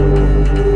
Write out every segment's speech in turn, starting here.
Música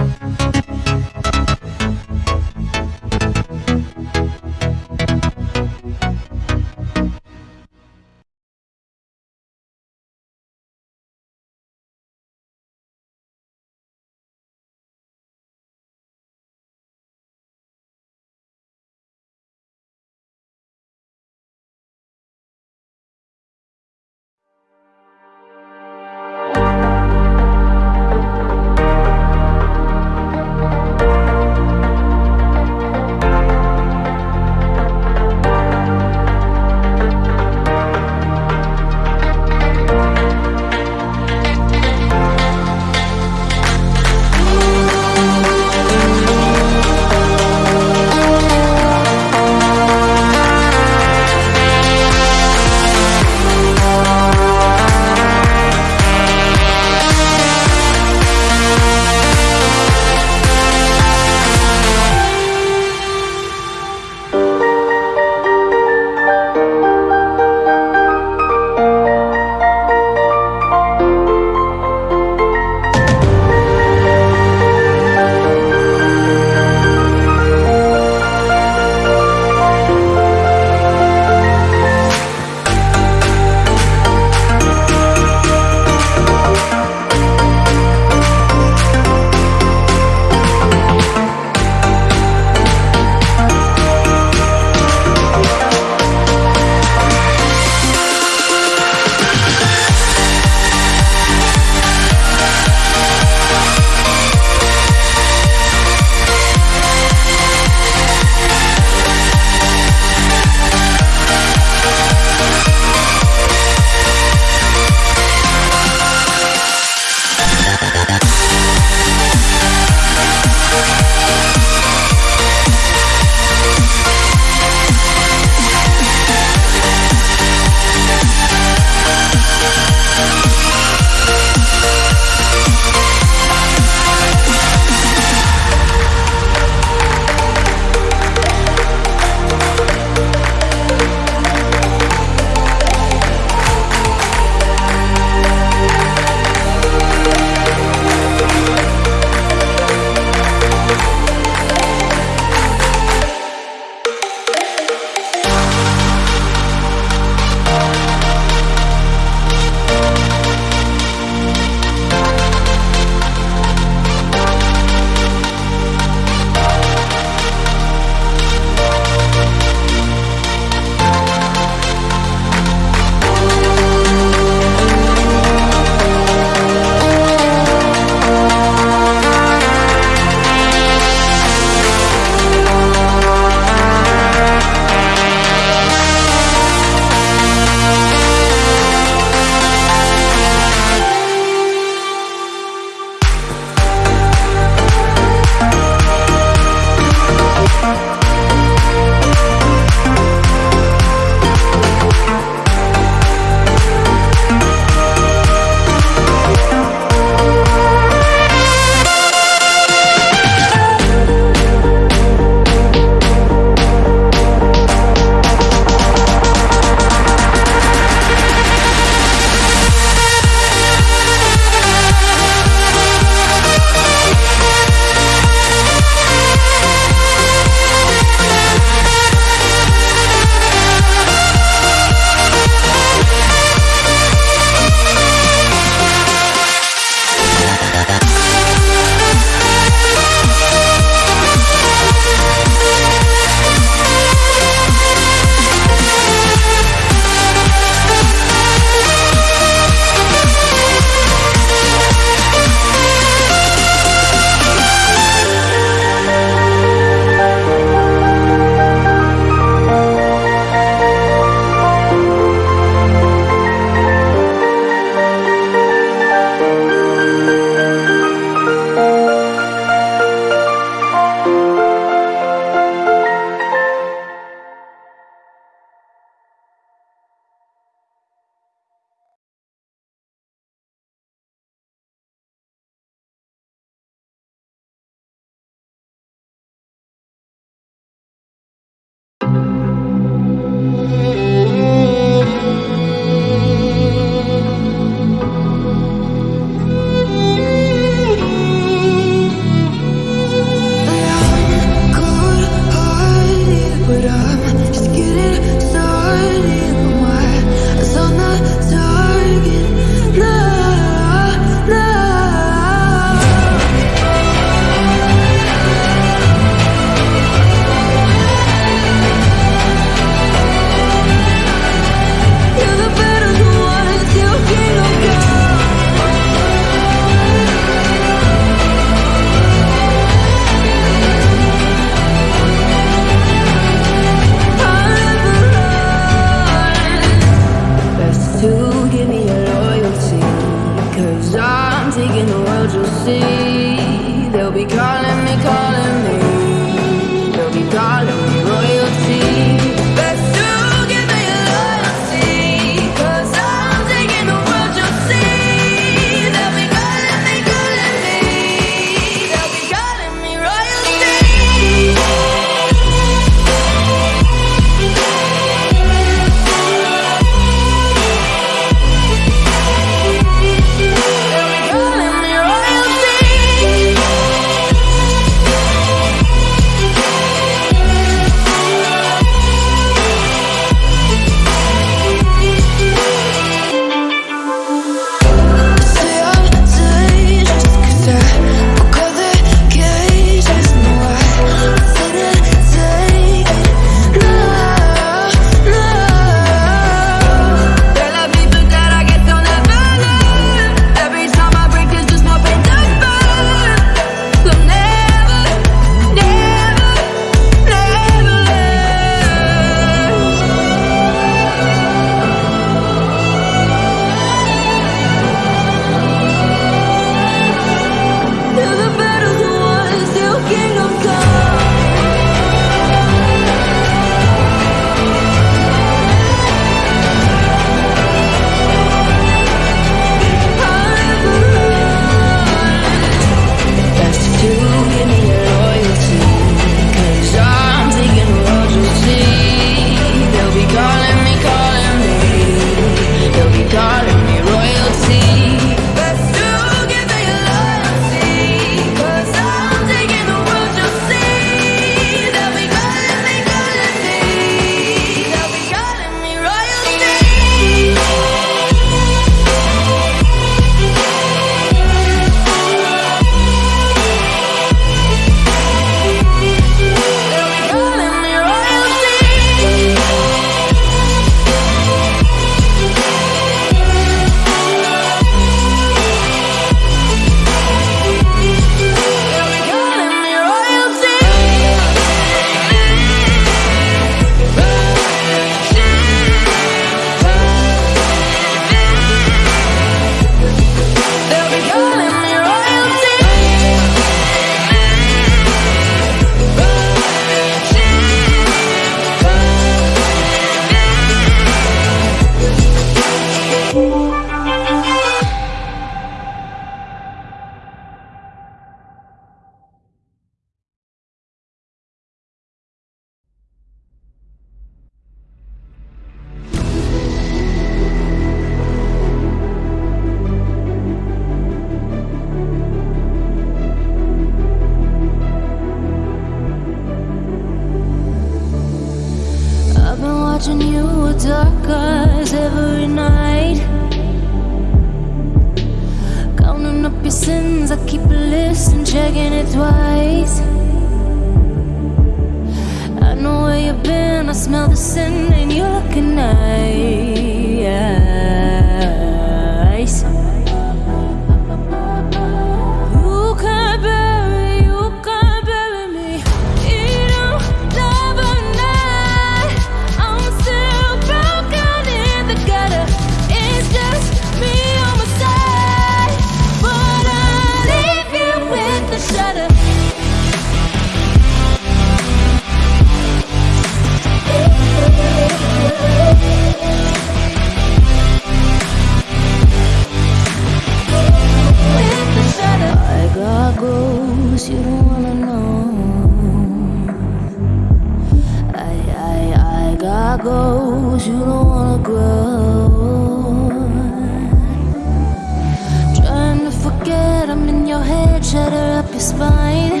Shatter up your spine.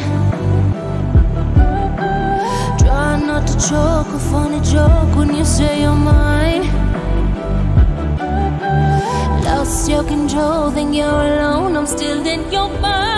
Try not to choke a funny joke when you say you're mine. Lost your control, think you're alone. I'm still in your mind.